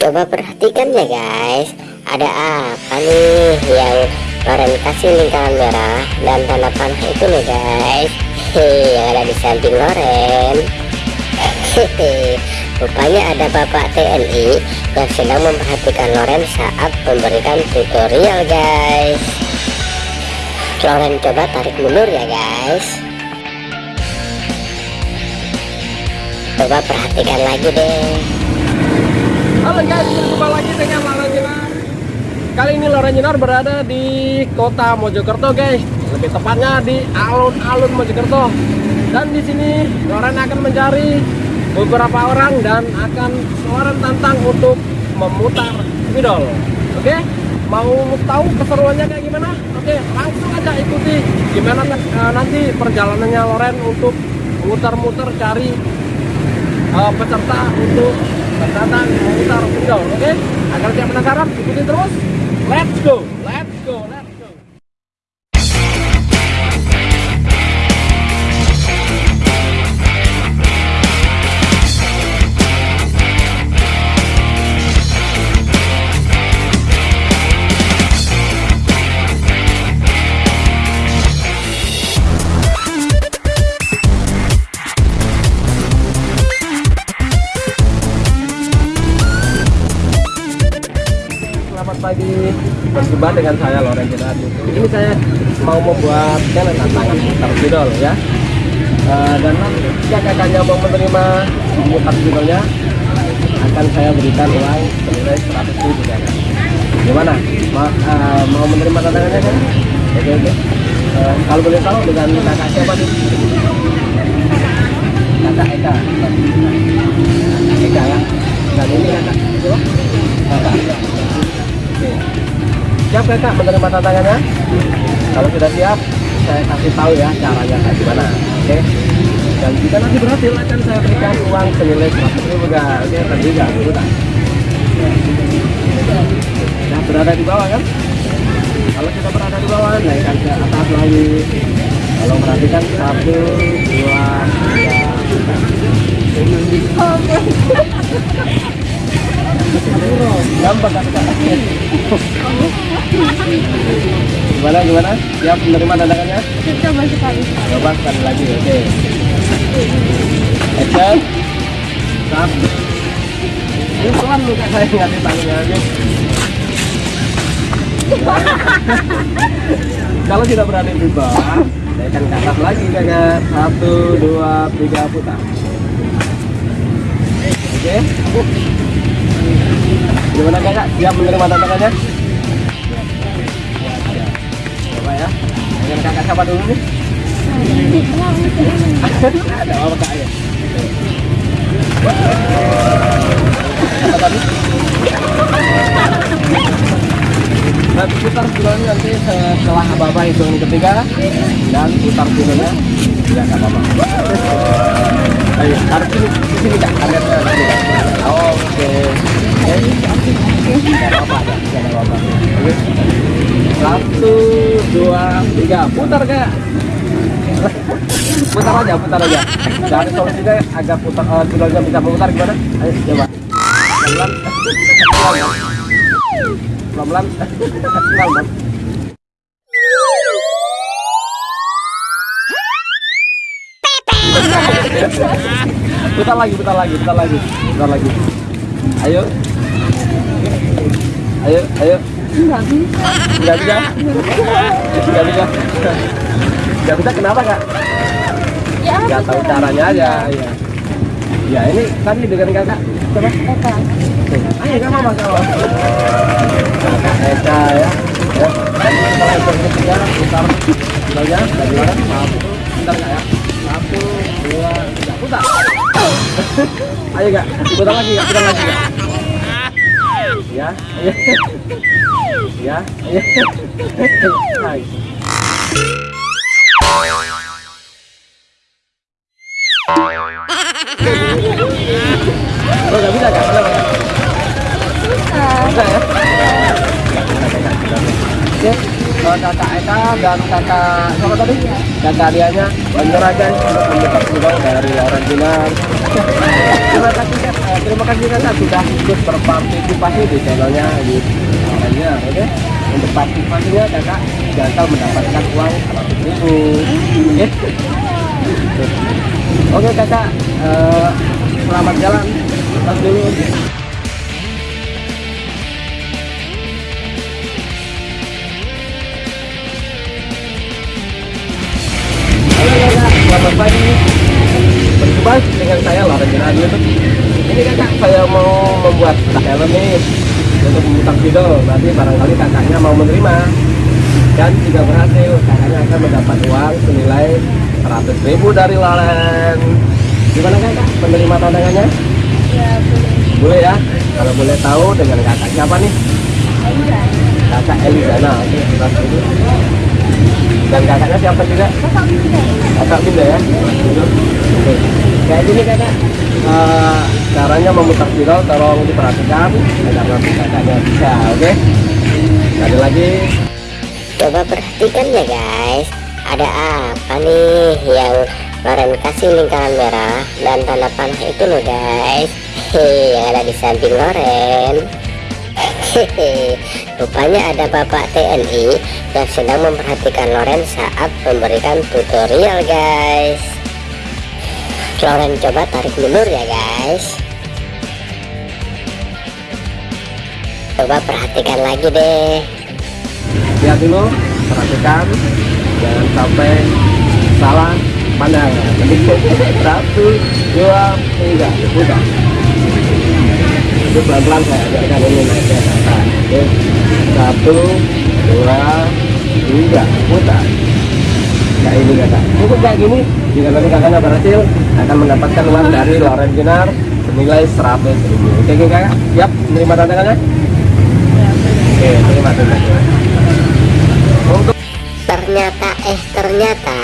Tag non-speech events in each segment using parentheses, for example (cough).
Coba perhatikan ya guys. Ada apa nih yang Loren kasih lingkaran merah Dan tanda panah itu nih guys? Hehehe yang ada di samping Loren. Hehehe Rupanya ada bapak TNI yang sedang memperhatikan Loren saat memberikan tutorial guys. Loren coba tarik mundur ya guys. Coba perhatikan lagi deh Halo guys, berjumpa lagi dengan Lara Jenar Kali ini Lara Jenar berada di kota Mojokerto guys. Lebih tepatnya di alun-alun Mojokerto. Dan di sini Loren akan mencari beberapa orang dan akan Loren tantang untuk memutar spidol Oke, mau tahu keseruannya kayak gimana? Oke, langsung aja ikuti gimana uh, nanti perjalanannya Loren untuk muter-muter cari uh, peserta untuk berdatang memutar spidol. Oke, agar siap penasaran, ikuti terus. Let's go, berjumpa dengan saya Loren Jenadi. Ini saya mau membuat challenge tantangan mutar spidol ya. Eh, dan nanti jika kakaknya mau menerima mutar spidolnya, akan saya berikan uang senilai 100 ribu kakak. Gimana? Ma eh, mau menerima tantangannya kan? Oke oke. Eh, kalau boleh tahu dengan kakak siapa nih? Kakak Eka. Eka ya. Dan ini? Kakak. Kakak menerima tantangannya? Kalau sudah siap, saya kasih tahu ya caranya kayak gimana. Oke. Dan jika nanti berhasil akan saya berikan uang senilai 100 ribu kak. Oke, tadi dulu tak? Nah, berada di bawah kan? Kalau kita berada di bawah, naikkan ke atas lagi. Kalau perhatikan satu, dua, tiga, gampang kan? Gimana gimana? Siap menerima tantangannya? Coba sekali. Coba sekali lagi, oke. Action. Satu. Ini pelan lu saya ngasih tangannya, oke. Kalau tidak berada di bawah, saya akan ke atas lagi kakak. Satu, dua, tiga, putar. Oke. Gimana kakak? Siap menerima tantangannya? Dengan kakak siapa dulu nih? Ada apa kak ya? Apa tadi? Nanti putar filmnya nanti setelah apa-apa hitungan ketiga dan putar filmnya tidak apa-apa. Ayo, harus sini, sini kak, kak. Oke. Tidak apa-apa, tidak apa-apa. Oke. Satu, dua, tiga, putar kak. putar aja, putar aja. Dari solusinya agak putar, uh, filmnya bisa memutar gimana? Ayo, coba. Pelan-pelan. Pelan-pelan. Pelan-pelan. putar lagi, putar lagi, putar lagi, putar lagi. Ayo, ayo, ayo. Enggak bisa. Nggak bisa, nggak bisa, bisa. Kenapa kak? Ya, Nggak tahu caranya aja. Ya. Ya ini tadi dengan kakak. Coba. Eka. Ayo kak mama kalau. Kakak Eka ya. Ya. Kalau itu ketiga putar filmnya dari mana? Satu, putar kak ya. Satu, dua, tiga, putar. Ayo kak, putar lagi kak, putar lagi kak. Ya. Ya. Hai. Oh, nggak bisa? Kenapa? Kak? Bisa ya? Oke, eh, kakak Eka dan kakak siapa tadi? Kakak Dianya menyerahkan untuk mendekat juga dari Jinan. Terima kasih. Eh, terima kasih kakak sudah ikut berpartisipasi di channelnya di Lorennya oke? Untuk partisipasinya kakak gagal mendapatkan uang 100 ribu. Oke? Kakak eh, selamat jalan. Lepas dulu Halo kakak, selamat pagi. Berjumpa dengan saya Loren Radio Ini kakak, saya mau membuat helm nih Untuk memutar video Berarti barangkali kakaknya mau menerima Dan jika berhasil, kakaknya akan mendapat uang senilai 100 ribu dari Loren Gimana kakak, menerima tantangannya? Ya, boleh. Boleh ya? Kalau boleh tahu dengan kakak siapa nih? Enggak. Kakak Elizana. Dan kakaknya siapa juga? Kakak bisa. kakak pindah ya Oke. kayak gini kakak Eh, caranya memutar spiral tolong diperhatikan. Agar nanti kakaknya bisa oke? Ada lagi? Coba perhatikan ya guys. Ada apa nih yang Loren kasih lingkaran merah dan tanda panah itu loh guys? Hehe, yang ada di samping Loren. Hehe, rupanya ada bapak TNI yang sedang memperhatikan Loren saat memberikan tutorial guys. Loren coba tarik mundur ya guys Coba perhatikan lagi deh. Lihat dulu perhatikan. Jangan sampai salah pandang. (laughs) Satu dua tiga. Udah itu pelan pelan saya ajarkan ini oke. Satu dua tiga. Putar kayak ini kakak cukup kayak gini. Jika nanti kakaknya berhasil akan mendapatkan uang dari Loren Jenar senilai 100 ribu. Oke kakak. Siap menerima tantangannya? Ya. Oke terima kasih. Untuk Ternyata eh ternyata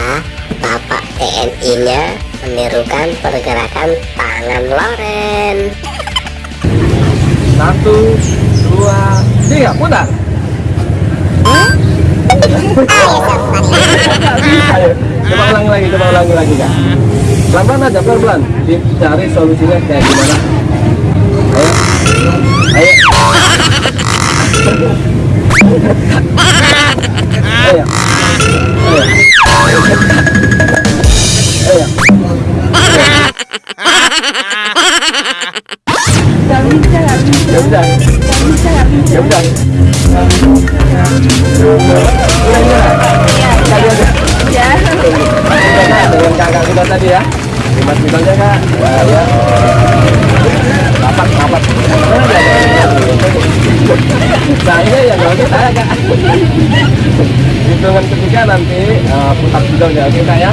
Bapak TNI-nya menirukan pergerakan tangan Loren. satu dua tiga putar coba ulangi lagi coba ulangi lagi kak. Pelan pelan aja pelan pelan dicari solusinya kayak gimana tadi ya lima misalnya kak ya, ya. rapat rapat hitungan ketiga nanti eh, putar videonya oke kak ya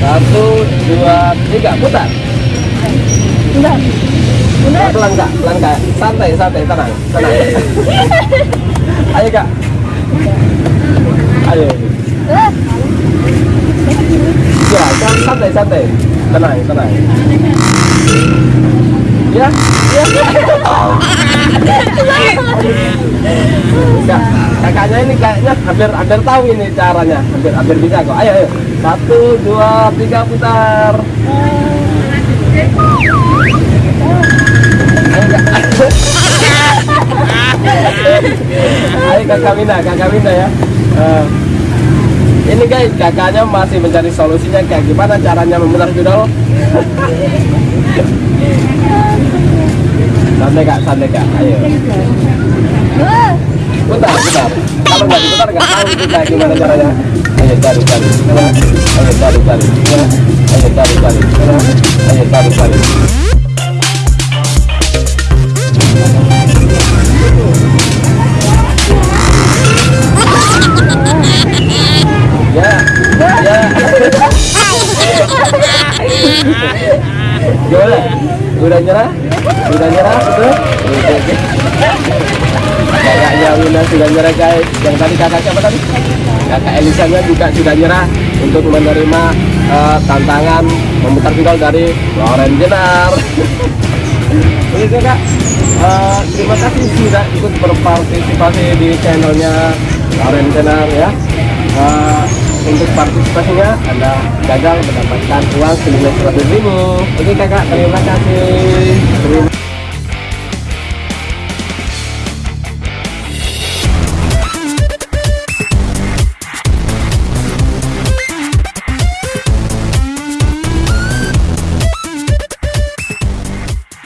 satu dua tiga putar Udah. Udah. pelan kak pelan kak santai santai tenang tenang (laughs) ayo kak ayo Ya, jangan santai santai. Tenang, tenang. Ya, ya. Enggak, kakaknya ini kayaknya hampir hampir tahu ini caranya, hampir hampir bisa kok. Ayo, ayo. Satu, dua, tiga putar. Ayo, Kak. Ayo kakak Mina, kakak Mina ya. Eh, ini guys, kakaknya masih mencari solusinya kayak gimana caranya memutar judul. Santai kak, santai kak, ayo. Putar, putar. Kalau nggak diputar nggak tahu kayak gimana caranya. Ayo cari. Ya. Ayo cari. Ya. Ayo cari. Ya. Ayo cari, cari. Ya, ya. Gimana? Udah nyerah? Udah nyerah? Oke. Kakaknya Wina sudah nyerah guys. Yang tadi kakak siapa tadi? Kakak Elisanya juga sudah nyerah untuk menerima eh, tantangan memutar final dari Loren Jenar. Oke kakak, Eh, terima kasih sudah ikut berpartisipasi di channelnya Loren Jenar ya. Eh, untuk partisipasinya Anda gagal mendapatkan uang senilai 100 ribu. Oke kakak, terima kasih.